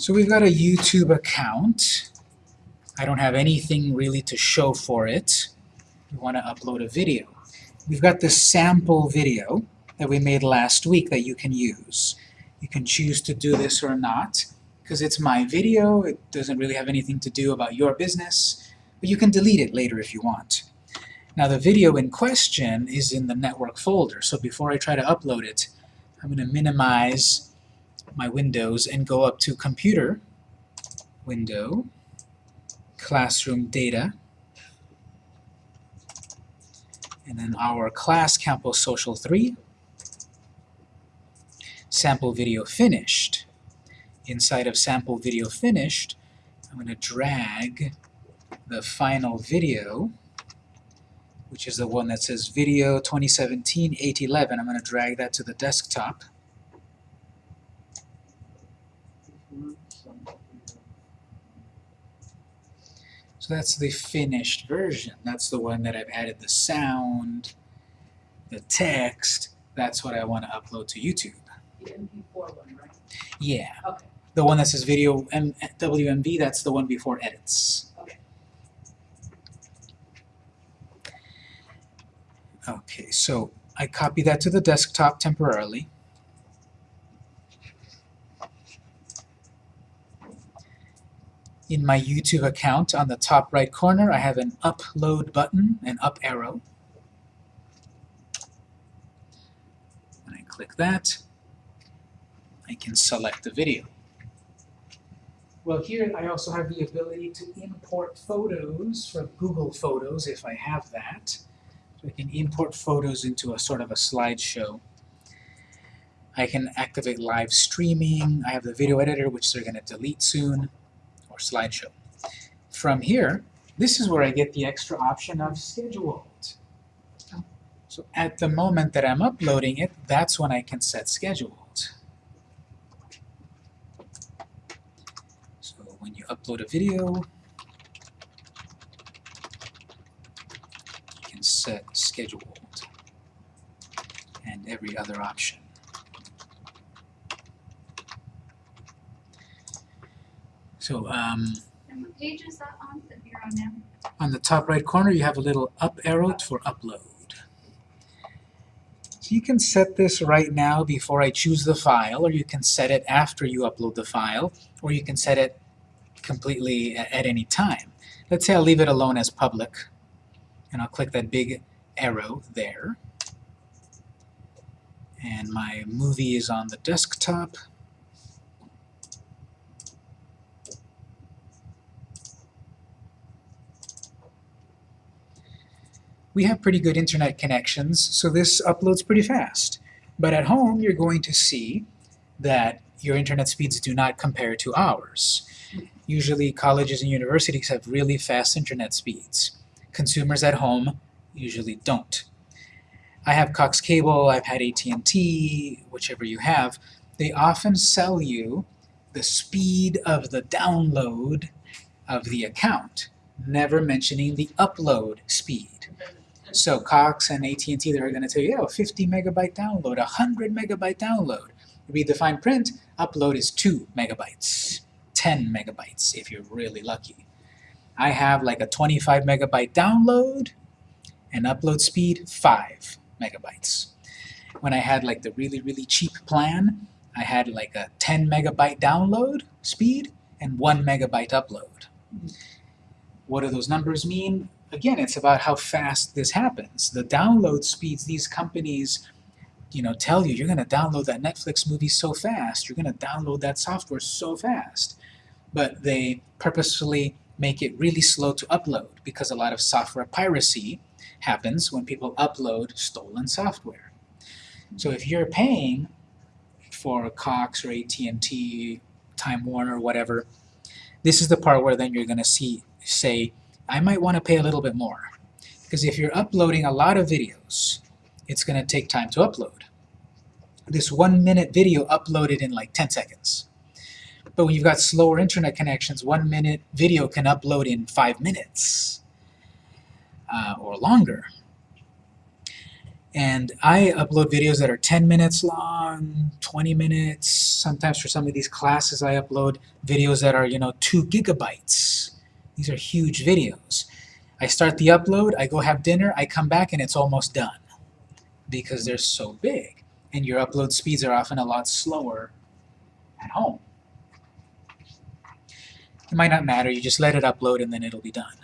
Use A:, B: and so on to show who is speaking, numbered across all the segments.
A: So we've got a YouTube account. I don't have anything really to show for it. We want to upload a video. We've got this sample video that we made last week that you can use. You can choose to do this or not, because it's my video, it doesn't really have anything to do about your business, but you can delete it later if you want. Now the video in question is in the network folder, so before I try to upload it, I'm going to minimize my windows and go up to Computer, Window, Classroom Data, and then our class Campus Social 3, sample video finished. Inside of sample video finished, I'm going to drag the final video, which is the one that says Video 2017-811. I'm going to drag that to the desktop. So that's the finished version. That's the one that I've added the sound, the text. That's what I want to upload to YouTube.
B: The MP4 one, right?
A: Yeah.
B: Okay.
A: The one that says video M WMV, that's the one before edits.
B: Okay.
A: Okay, so I copy that to the desktop temporarily. In my YouTube account, on the top right corner, I have an upload button, an up arrow. When I click that, I can select the video. Well, here I also have the ability to import photos from Google Photos if I have that. So I can import photos into a sort of a slideshow. I can activate live streaming. I have the video editor, which they're going to delete soon, slideshow. From here, this is where I get the extra option of scheduled. So at the moment that I'm uploading it, that's when I can set scheduled. So when you upload a video, you can set scheduled and every other option. So um,
C: And what page is that on that you're on now?
A: on the top right corner, you have a little up arrow for upload. So you can set this right now before I choose the file, or you can set it after you upload the file, or you can set it completely at any time. Let's say I'll leave it alone as public, and I'll click that big arrow there. And my movie is on the desktop. We have pretty good internet connections, so this uploads pretty fast. But at home, you're going to see that your internet speeds do not compare to ours. Usually colleges and universities have really fast internet speeds. Consumers at home usually don't. I have Cox Cable, I've had AT&T, whichever you have. They often sell you the speed of the download of the account, never mentioning the upload speed. So Cox and AT&T, they're going to tell you, oh, 50 megabyte download, 100 megabyte download. Read the fine print, upload is 2 megabytes, 10 megabytes if you're really lucky. I have like a 25 megabyte download and upload speed 5 megabytes. When I had like the really, really cheap plan, I had like a 10 megabyte download speed and 1 megabyte upload. What do those numbers mean? Again, it's about how fast this happens. The download speeds these companies, you know, tell you you're going to download that Netflix movie so fast, you're going to download that software so fast. But they purposefully make it really slow to upload because a lot of software piracy happens when people upload stolen software. So if you're paying for Cox or AT&T, Time Warner, or whatever, this is the part where then you're going to see say I might want to pay a little bit more. Because if you're uploading a lot of videos, it's going to take time to upload. This one minute video uploaded in like 10 seconds. But when you've got slower internet connections, one minute video can upload in five minutes uh, or longer. And I upload videos that are 10 minutes long, 20 minutes. Sometimes for some of these classes I upload videos that are, you know, 2 gigabytes. These are huge videos. I start the upload, I go have dinner, I come back and it's almost done because they're so big. And your upload speeds are often a lot slower at home. It might not matter, you just let it upload and then it'll be done.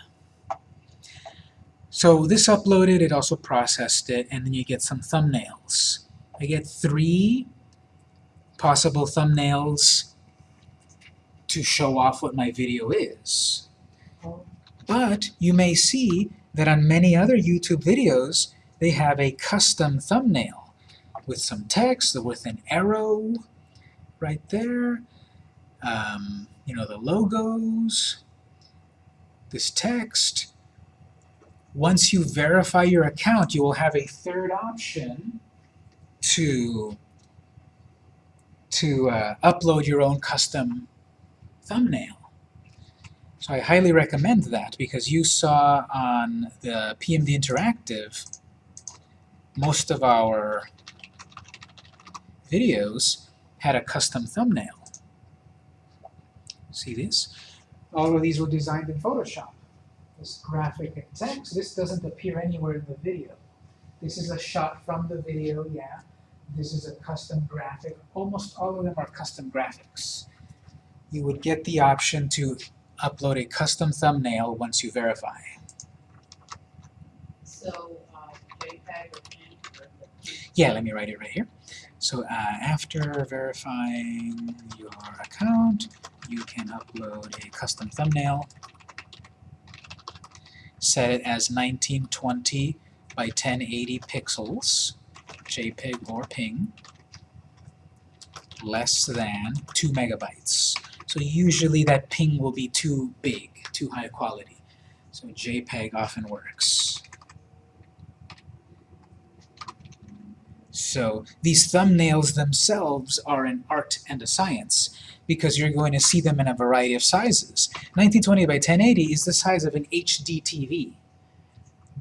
A: So this uploaded, it also processed it, and then you get some thumbnails. I get three possible thumbnails to show off what my video is. But you may see that on many other YouTube videos, they have a custom thumbnail with some text, with an arrow right there, um, you know, the logos, this text. Once you verify your account, you will have a third option to, to uh, upload your own custom thumbnail. So I highly recommend that because you saw on the PMD Interactive most of our videos had a custom thumbnail. See this? All of these were designed in Photoshop. This graphic and text, this doesn't appear anywhere in the video. This is a shot from the video, yeah. This is a custom graphic. Almost all of them are custom graphics. You would get the option to upload a custom thumbnail once you verify.
B: So, uh, JPEG or PNG or the
A: Yeah, let me write it right here. So uh, after verifying your account, you can upload a custom thumbnail. Set it as 1920 by 1080 pixels, JPEG or PNG, less than 2 megabytes. So usually that ping will be too big, too high quality. So JPEG often works. So these thumbnails themselves are an art and a science because you're going to see them in a variety of sizes. 1920 by 1080 is the size of an HD TV,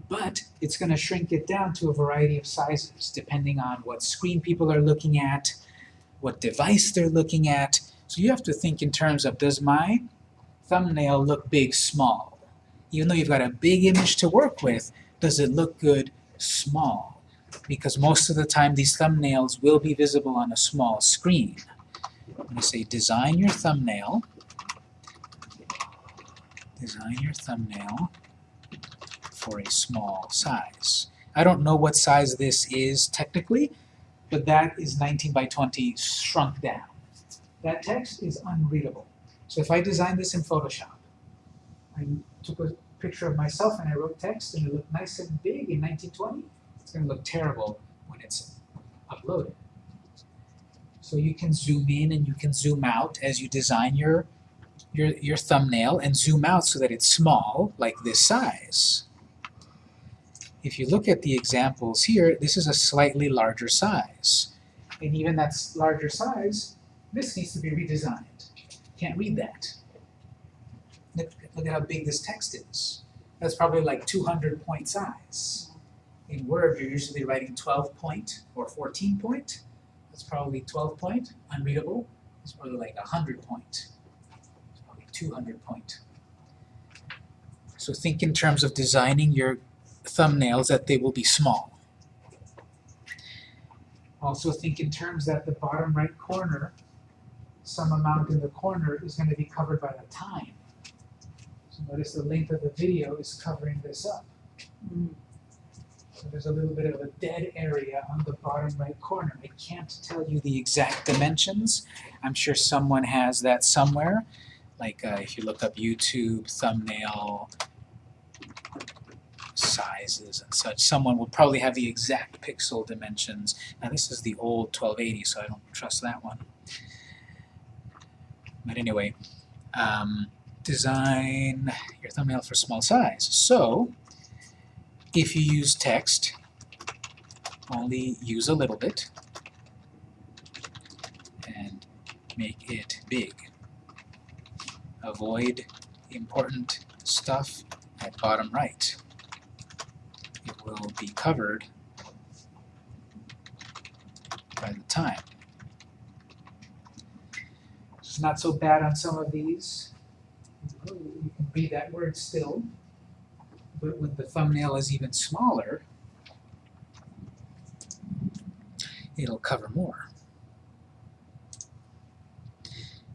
A: but it's going to shrink it down to a variety of sizes depending on what screen people are looking at, what device they're looking at. So you have to think in terms of does my thumbnail look big, small? Even though you've got a big image to work with, does it look good, small? because most of the time these thumbnails will be visible on a small screen. I'm going to say design your thumbnail. Design your thumbnail for a small size. I don't know what size this is technically, but that is 19 by 20 shrunk down. That text is unreadable. So if I design this in Photoshop, I took a picture of myself and I wrote text and it looked nice and big in 1920, it's going to look terrible when it's uploaded. So you can zoom in and you can zoom out as you design your, your, your thumbnail and zoom out so that it's small, like this size. If you look at the examples here, this is a slightly larger size. And even that larger size, this needs to be redesigned. Can't read that. Look, look at how big this text is. That's probably like 200 point size. In Word, you're usually writing 12 point or 14 point. That's probably 12 point. Unreadable. It's probably like 100 point. It's probably 200 point. So think in terms of designing your thumbnails that they will be small. Also think in terms that the bottom right corner, some amount in the corner is going to be covered by the time. So notice the length of the video is covering this up. So there's a little bit of a dead area on the bottom right corner. I can't tell you the exact dimensions. I'm sure someone has that somewhere. Like uh, if you look up YouTube thumbnail sizes and such, someone will probably have the exact pixel dimensions. Now this is the old 1280, so I don't trust that one. But anyway, um, design your thumbnail for small size. So, if you use text, only use a little bit and make it big. Avoid important stuff at bottom right. It will be covered by the time. It's not so bad on some of these. You can read that word still. But when the thumbnail is even smaller, it'll cover more.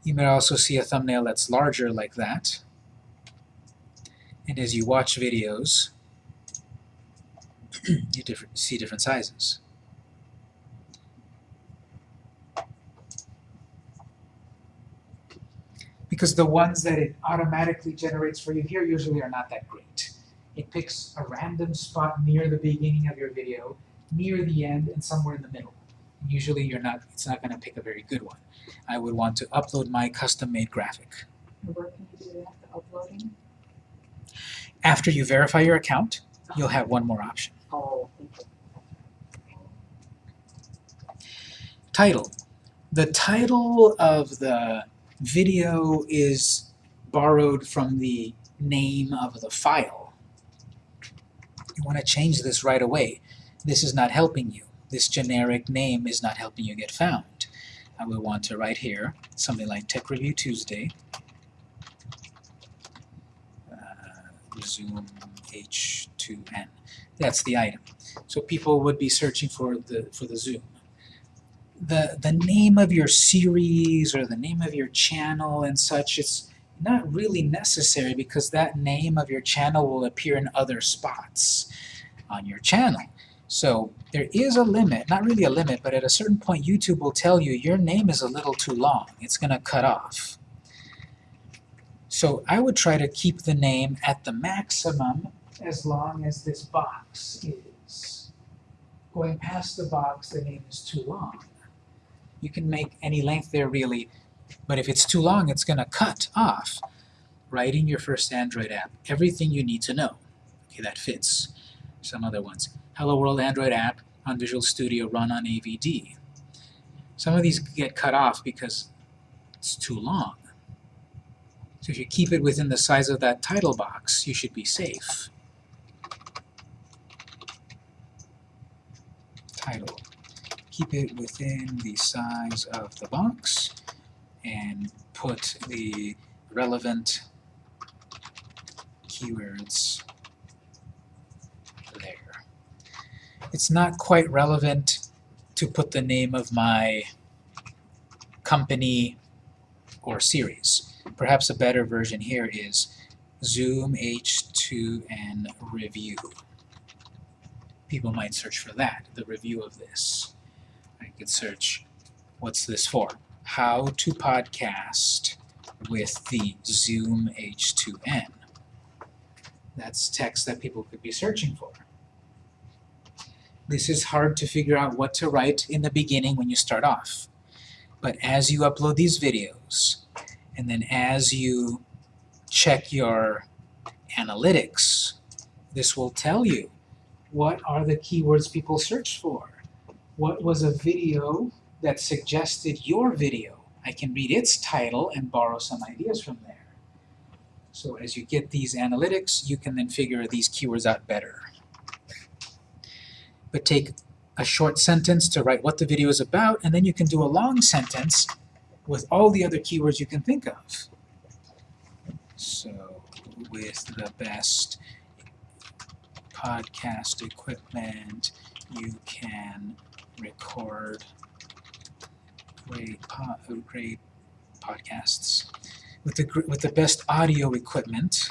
A: You may also see a thumbnail that's larger like that. And as you watch videos, you different, see different sizes. Because the ones that it automatically generates for you here usually are not that great. It picks a random spot near the beginning of your video, near the end, and somewhere in the middle. Usually you're not, it's not going to pick a very good one. I would want to upload my custom-made graphic.
B: Where can you do that, the uploading?
A: After you verify your account, you'll have one more option.
B: Oh.
A: Title. The title of the video is borrowed from the name of the file. You want to change this right away. This is not helping you. This generic name is not helping you get found. I will want to write here something like Tech Review Tuesday. Uh, Zoom H2N. That's the item. So people would be searching for the for the Zoom the the name of your series or the name of your channel and such it's not really necessary because that name of your channel will appear in other spots on your channel. So there is a limit, not really a limit, but at a certain point YouTube will tell you your name is a little too long. It's going to cut off. So I would try to keep the name at the maximum as long as this box is. Going past the box, the name is too long you can make any length there really, but if it's too long, it's going to cut off. Writing your first Android app, everything you need to know. Okay, that fits. Some other ones. Hello World Android app on Visual Studio run on AVD. Some of these get cut off because it's too long. So if you keep it within the size of that title box, you should be safe. Title keep it within the size of the box and put the relevant keywords there. It's not quite relevant to put the name of my company or series. Perhaps a better version here is Zoom H2N Review. People might search for that, the review of this. Could search, what's this for? How to podcast with the Zoom H2N. That's text that people could be searching for. This is hard to figure out what to write in the beginning when you start off. But as you upload these videos, and then as you check your analytics, this will tell you what are the keywords people search for what was a video that suggested your video. I can read its title and borrow some ideas from there. So as you get these analytics, you can then figure these keywords out better. But take a short sentence to write what the video is about, and then you can do a long sentence with all the other keywords you can think of. So, with the best podcast equipment, you can record great, po great podcasts. With the, with the best audio equipment,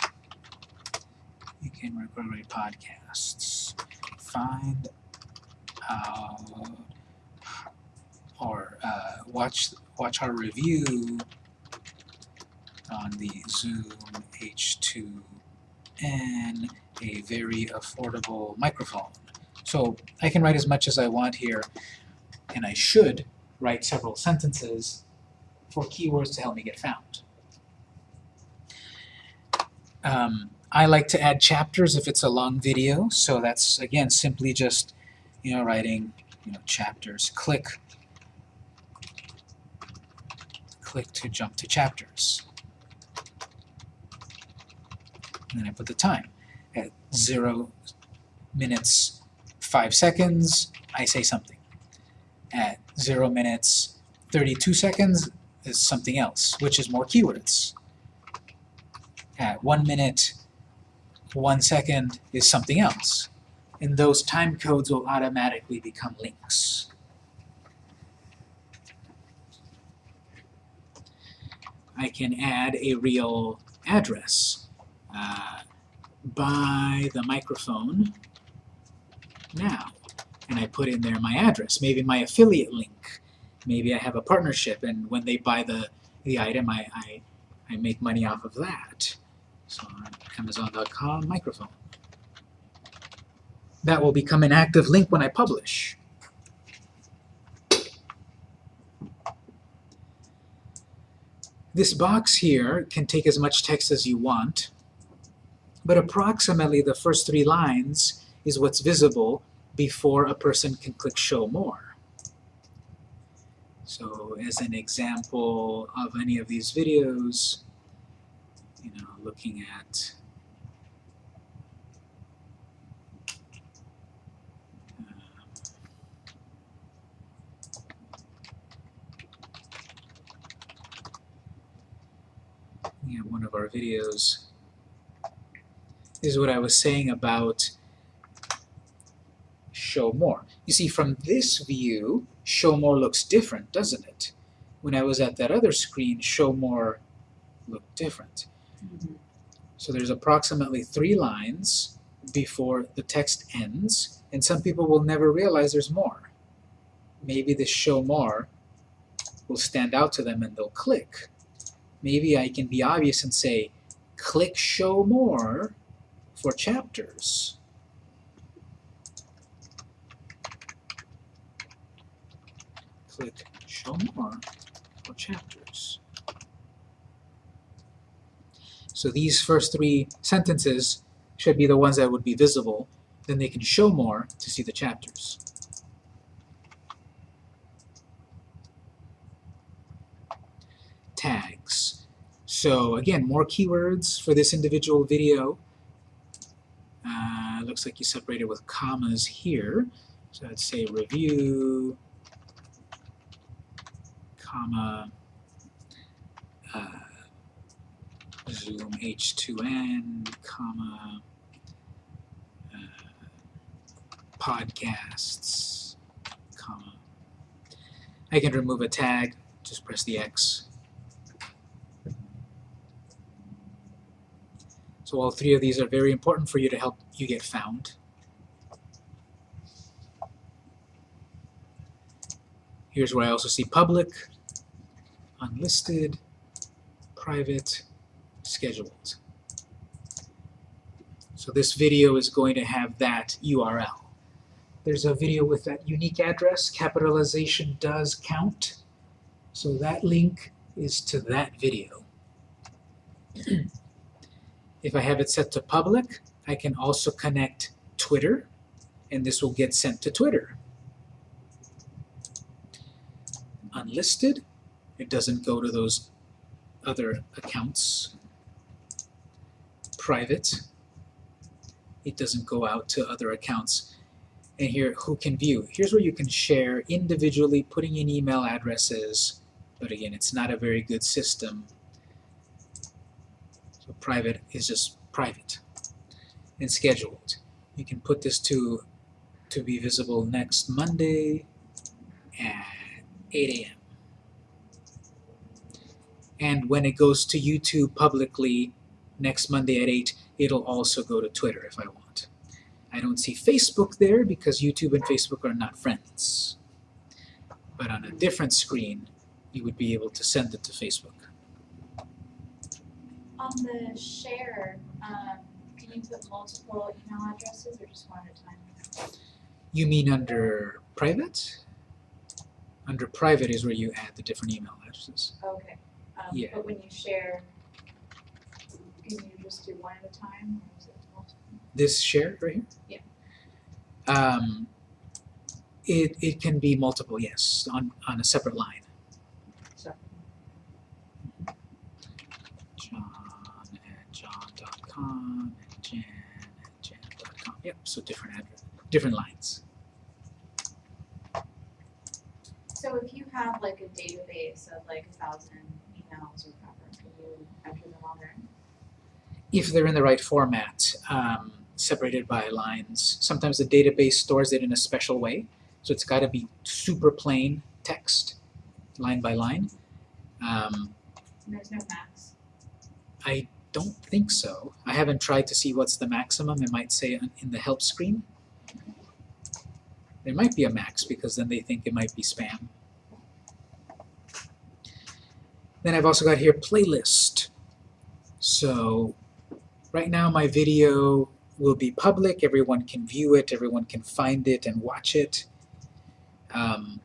A: you can record great podcasts. Find out or uh, watch watch our review on the Zoom H2N, a very affordable microphone. So I can write as much as I want here, and I should write several sentences for keywords to help me get found. Um, I like to add chapters if it's a long video, so that's, again, simply just, you know, writing, you know, chapters. Click, click to jump to chapters. And then I put the time at zero minutes 5 seconds, I say something. At zero minutes, 32 seconds is something else, which is more keywords. At one minute, one second is something else. And those time codes will automatically become links. I can add a real address. Uh, buy the microphone now. And I put in there my address, maybe my affiliate link. Maybe I have a partnership and when they buy the, the item, I, I, I make money off of that. So on Amazon.com microphone. That will become an active link when I publish. This box here can take as much text as you want, but approximately the first three lines is what's visible before a person can click Show More. So as an example of any of these videos, you know, looking at uh, yeah, one of our videos this is what I was saying about show more. You see, from this view, show more looks different, doesn't it? When I was at that other screen, show more looked different. Mm-hmm. So there's approximately three lines before the text ends, and some people will never realize there's more. Maybe the show more will stand out to them and they'll click. Maybe I can be obvious and say, click show more for chapters. Click show more for chapters. So these first three sentences should be the ones that would be visible. Then they can show more to see the chapters. Tags. So again, more keywords for this individual video. Uh, looks like you separated with commas here. So I'd say review, comma, uh, Zoom H2N, comma, uh, podcasts, comma. I can remove a tag, just press the X. So all three of these are very important for you to help you get found. Here's where I also see public, unlisted, private, scheduled. So this video is going to have that URL. There's a video with that unique address, capitalization does count. So that link is to that video. if I have it set to public, I can also connect Twitter, and this will get sent to Twitter. Unlisted, it doesn't go to those other accounts private. It doesn't go out to other accounts. And here, who can view? Here's where you can share individually, putting in email addresses. But again, it's not a very good system. So private is just private. And scheduled. You can put this to, to be visible next Monday at 8 a.m. And when it goes to YouTube publicly, next Monday at 8, it'll also go to Twitter if I want. I don't see Facebook there because YouTube and Facebook are not friends. But on a different screen, you would be able to send it to Facebook.
C: On the share, um, can you put multiple email addresses or just one at a time?
A: You mean under private? Under private is where you add the different email addresses.
C: Okay. Um,
A: Yeah.
C: But when you share, can you just do one at a time or is it multiple?
A: This share right here? Yeah. Um, it, it can be multiple, yes, on, on a separate line.
B: So,
A: John at john.com and Jan at jan.com. Yep, so different address, different lines.
C: So if you have like a database of like a thousand emails or whatever, can you enter them all there?
A: if they're in the right format, um, separated by lines. Sometimes the database stores it in a special way, so it's got to be super plain text, line by line. Um,
C: there's no max.
A: I don't think so. I haven't tried to see what's the maximum. It might say in the help screen. There might be a max because then they think it might be spam. Then I've also got here playlist. So right now my video will be public. Everyone can view it. Everyone can find it and watch it. Um,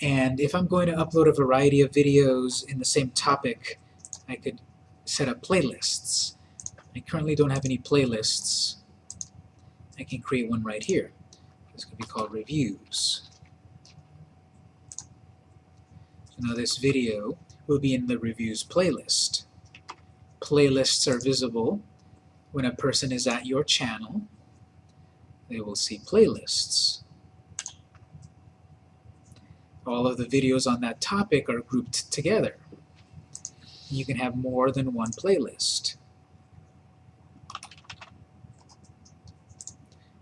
A: and if I'm going to upload a variety of videos in the same topic, I could set up playlists. I currently don't have any playlists. I can create one right here. This could be called reviews. So now this video will be in the reviews playlist. Playlists are visible when a person is at your channel. They will see playlists. All of the videos on that topic are grouped together you can have more than one playlist.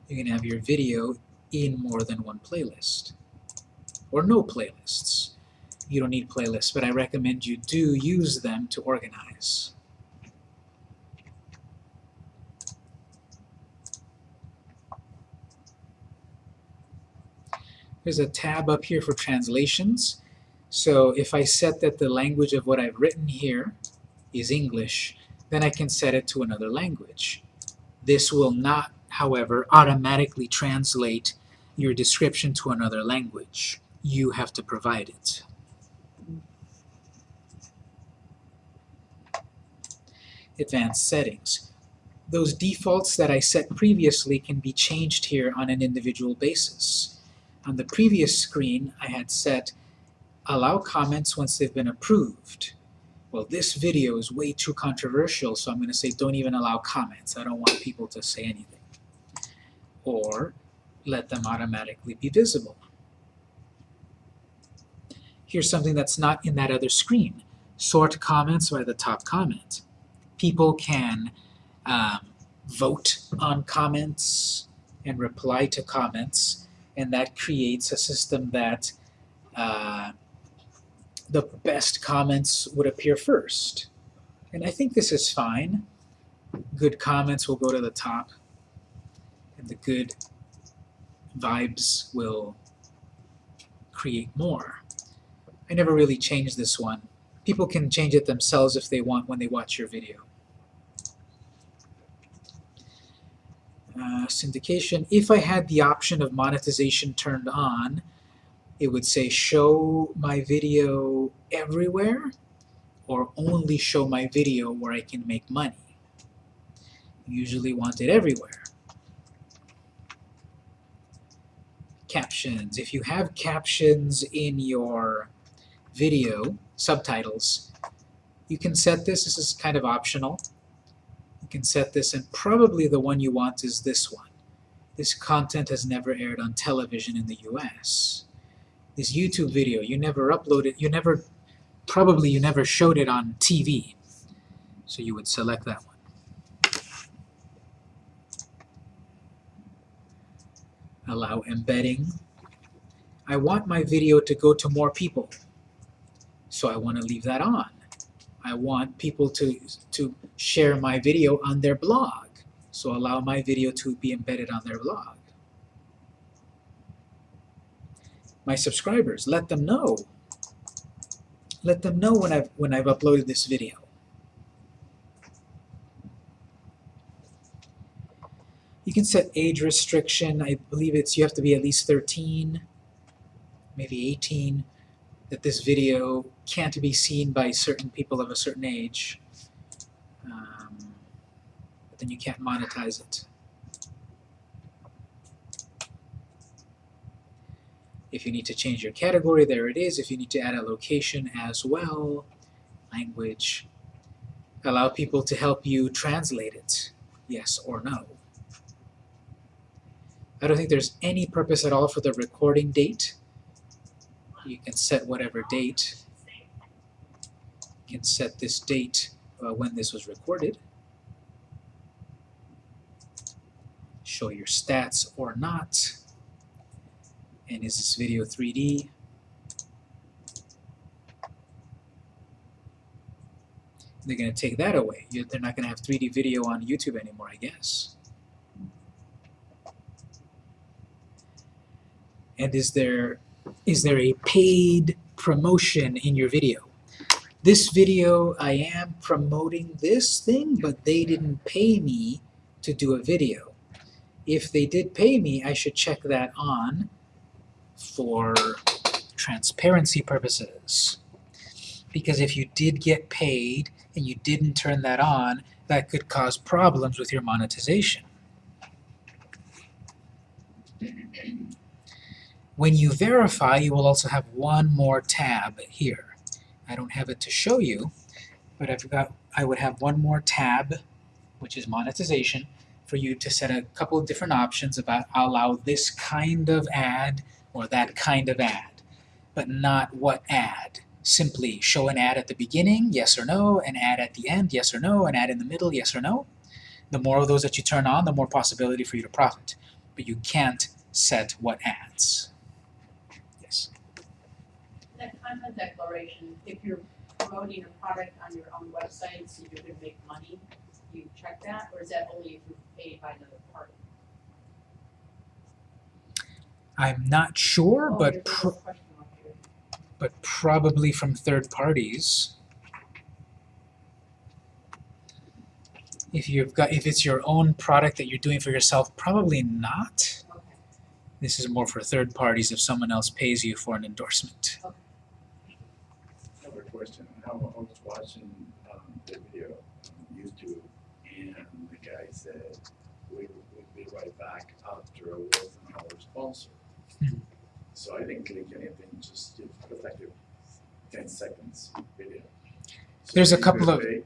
A: You can have your video in more than one playlist. Or no playlists. You don't need playlists, but I recommend you do use them to organize. There's a tab up here for translations. So if I set that the language of what I've written here is English, then I can set it to another language. This will not, however, automatically translate your description to another language. You have to provide it. Advanced settings. Those defaults that I set previously can be changed here on an individual basis. On the previous screen, I had set allow comments once they've been approved. Well, this video is way too controversial, so I'm going to say don't even allow comments. I don't want people to say anything. Or let them automatically be visible. Here's something that's not in that other screen. Sort comments by the top comment. People can um, vote on comments and reply to comments, and that creates a system that uh, the best comments would appear first. And I think this is fine. Good comments will go to the top, and the good vibes will create more. I never really changed this one. People can change it themselves if they want when they watch your video. Uh, syndication, if I had the option of monetization turned on, it would say show my video everywhere or only show my video where I can make money. Usually want it everywhere. Captions. If you have captions in your video, subtitles, you can set this. This is kind of optional. You can set this and probably the one you want is this one. This content has never aired on television in the US this YouTube video, you never uploaded, you never, probably you never showed it on TV. So you would select that one. Allow embedding. I want my video to go to more people, so I want to leave that on. I want people to, to share my video on their blog, so allow my video to be embedded on their blog. my subscribers. Let them know. Let them know when I've, when I've uploaded this video. You can set age restriction. I believe it's you have to be at least 13, maybe 18, that this video can't be seen by certain people of a certain age. Um, but then you can't monetize it. If you need to change your category, there it is. If you need to add a location as well, language, allow people to help you translate it, yes or no. I don't think there's any purpose at all for the recording date. You can set whatever date. You can set this date uh, when this was recorded. Show your stats or not. And is this video 3D? They're going to take that away. You, they're not going to have 3D video on YouTube anymore, I guess. And is there is there a paid promotion in your video? This video, I am promoting this thing, but they didn't pay me to do a video. If they did pay me, I should check that on for transparency purposes. Because if you did get paid and you didn't turn that on, that could cause problems with your monetization. When you verify, you will also have one more tab here. I don't have it to show you, but I've got, I would have one more tab, which is monetization, for you to set a couple of different options about allow this kind of ad or that kind of ad, but not what ad. Simply show an ad at the beginning, yes or no, an ad at the end, yes or no, an ad in the middle, yes or no. The more of those that you turn on, the more possibility for you to profit. But you can't set what ads. Yes.
D: That content declaration, if you're promoting a product on your own website, so you're gonna make money, you check that, or is that only if you're paid by another party?
A: I'm not sure,
D: Oh,
A: but
D: there's
A: pr
D: little question mark here.
A: but probably from third parties. If you've got if it's your own product that you're doing for yourself, probably not.
D: Okay,
A: This is more for third parties if someone else pays you for an endorsement.
E: I have a question. How I was watching um, the video on YouTube, and the guy said, "We will be right back after a word from our sponsor."
A: Hmm.
E: So I didn't click anything. Just it was like a ten seconds video. So
A: There's a couple of-
E: pay-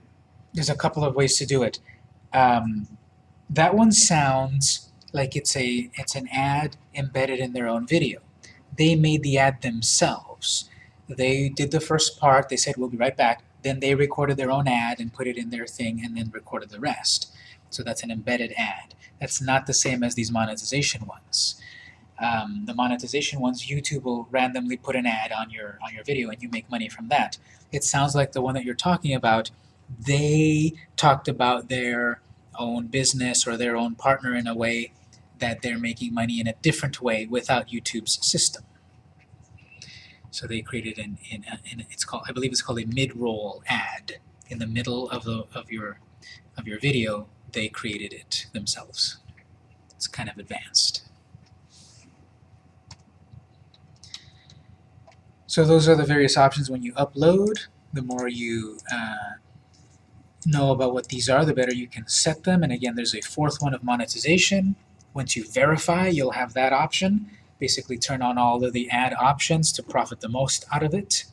A: There's a couple of ways to do it. Um, that one sounds like it's a it's an ad embedded in their own video. They made the ad themselves. They did the first part. They said we'll be right back. Then they recorded their own ad and put it in their thing, and then recorded the rest. So that's an embedded ad. That's not the same as these monetization ones. Um, the monetization ones, YouTube will randomly put an ad on your on your video, and you make money from that. It sounds like the one that you're talking about they talked about their own business or their own partner in a way that they're making money in a different way without YouTube's system. So they created an, in, in it's called I believe it's called a mid-roll ad in the middle of the of your of your video. They created it themselves. It's kind of advanced. So those are the various options when you upload. The more you uh, know about what these are, the better you can set them. And again, there's a fourth one of monetization. Once you verify, you'll have that option. Basically turn on all of the ad options to profit the most out of it.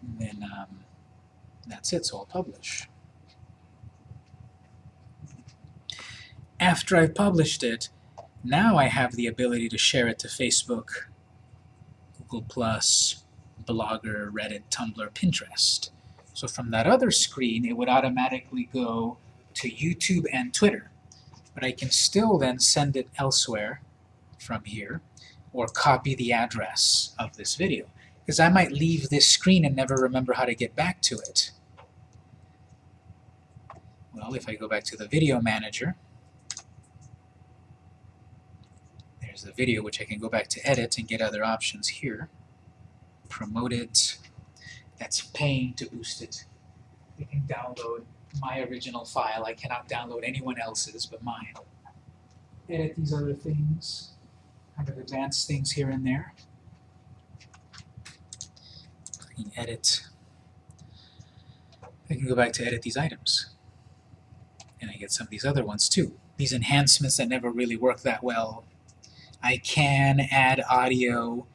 A: And then um, that's it, so I'll publish. After I've published it, now I have the ability to share it to Facebook, Google+, Blogger, Reddit, Tumblr, Pinterest. So from that other screen, it would automatically go to YouTube and Twitter. But I can still then send it elsewhere from here, or copy the address of this video. Because I might leave this screen and never remember how to get back to it. Well, if I go back to the video manager, there's the video which I can go back to edit and get other options here. Promote it, that's paying to boost it. You can download my original file. I cannot download anyone else's but mine. Edit these other things, kind of advanced things here and there. Can edit. I can go back to edit these items. And I get some of these other ones too. These enhancements that never really work that well. I can add audio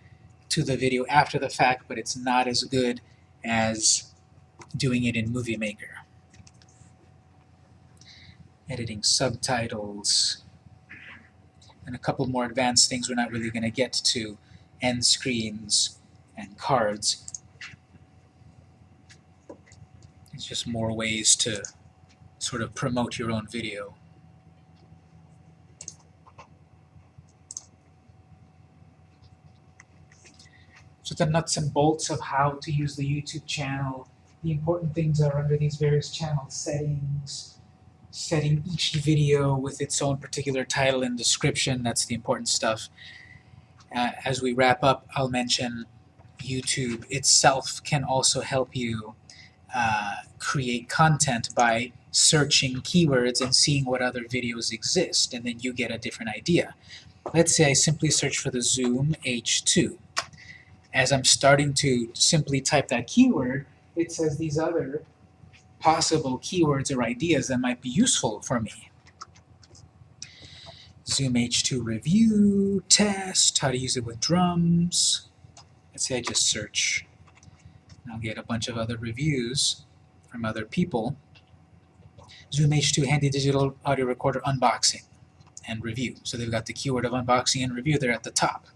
A: to the video after the fact, but it's not as good as doing it in Movie Maker. Editing subtitles, and a couple more advanced things we're not really going to get to. End screens, and cards. It's just more ways to sort of promote your own video. So the nuts and bolts of how to use the YouTube channel, the important things are under these various channel settings, setting each video with its own particular title and description, that's the important stuff. Uh, as we wrap up, I'll mention YouTube itself can also help you uh, create content by searching keywords and seeing what other videos exist, and then you get a different idea. Let's say I simply search for the Zoom H2. As I'm starting to simply type that keyword, it says these other possible keywords or ideas that might be useful for me. Zoom H2 review, test, how to use it with drums. Let's say I just search. I'll get a bunch of other reviews from other people. Zoom H2 handy digital audio recorder unboxing and review. So they've got the keyword of unboxing and review there at the top.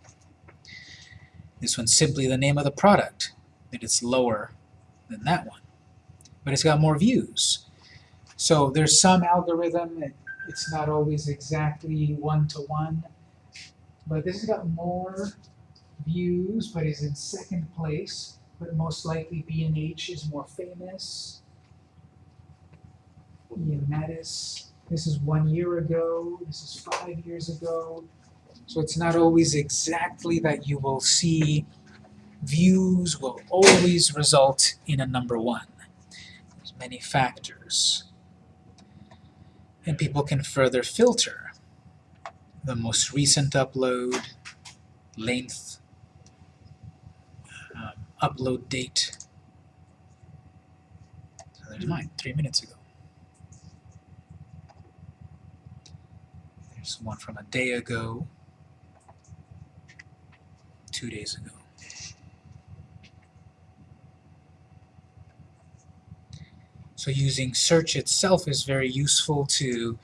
A: This one's simply the name of the product, it's lower than that one. But it's got more views. So there's some algorithm, it's not always exactly one-to-one, but this has got more views, but is in second place, but most likely B&H is more famous. Ian Mattis, this is one year ago, this is five years ago. So it's not always exactly that you will see views will always result in a number one. Many factors. And people can further filter the most recent upload, length, um, upload date. So there's mine, three minutes ago. There's one from a day ago, two days ago. So using search itself is very useful to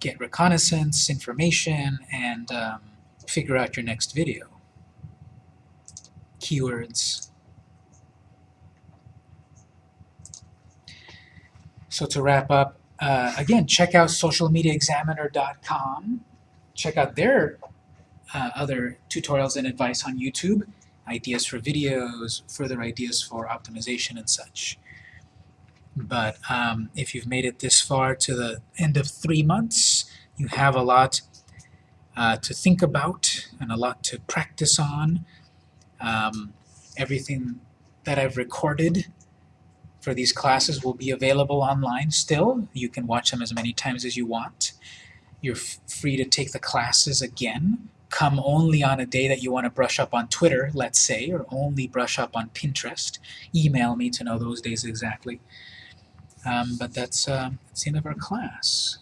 A: get reconnaissance, information, and um, figure out your next video. Keywords. So to wrap up, uh, again, check out socialmediaexaminer.com. Check out their uh, other tutorials and advice on YouTube, ideas for videos, further ideas for optimization and such. But um, if you've made it this far to the end of three months, you have a lot uh, to think about and a lot to practice on. Um, everything that I've recorded for these classes will be available online still. You can watch them as many times as you want. You're free to take the classes again. Come only on a day that you want to brush up on Twitter, let's say, or only brush up on Pinterest. Email me to know those days exactly. Um, but that's, uh, that's the end of our class.